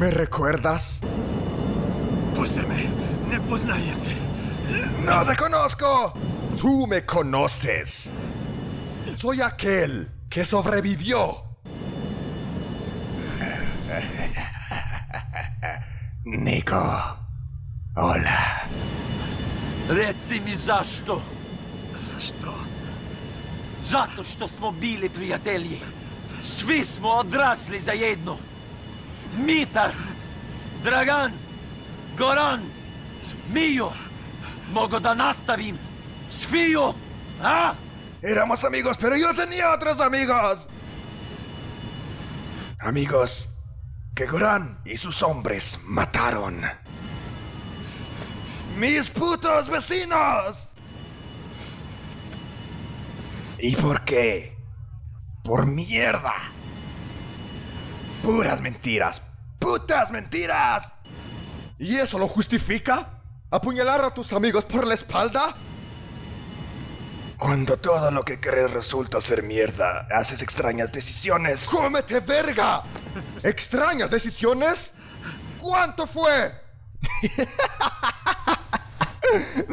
¿Me recuerdas? Pues Pústeme, ne pues ¡No te conozco! Tú me conoces. Soy aquel que sobrevivió. Nico. Hola. Reci mi zašto? Zašto? Zato što smo bili prijatelji. Svi smo odrasli zajedno. Mitar, Dragan, Goran, Mio. Mogu da nastavim. A? Éramos amigos, pero yo tenía otros amigos. Amigos que Goran y sus hombres mataron. ¡Mis putos vecinos! ¿Y por qué? Por mierda. Puras mentiras. ¡Putas mentiras! ¿Y eso lo justifica? ¿Apuñalar a tus amigos por la espalda? Cuando todo lo que crees resulta ser mierda, haces extrañas decisiones. ¡Cómete verga! ¿Extrañas decisiones? ¿Cuánto fue?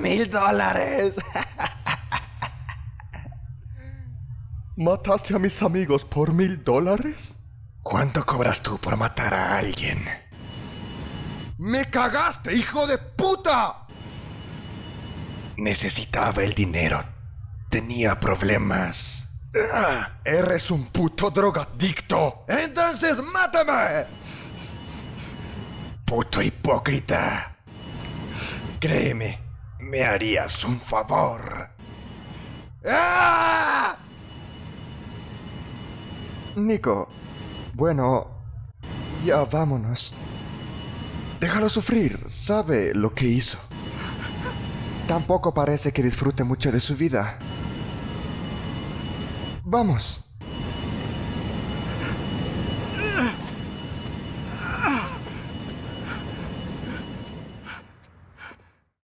Mil dólares. ¿Mataste a mis amigos por mil dólares? ¿Cuánto cobras tú por matar a alguien? ¡Me cagaste, hijo de puta! Necesitaba el dinero. Tenía problemas. Ah, eres un puto drogadicto. Entonces mátame. Puto hipócrita. Créeme, me harías un favor. ¡Ah! Nico, bueno, ya vámonos. Déjalo sufrir, sabe lo que hizo. Tampoco parece que disfrute mucho de su vida. Vamos.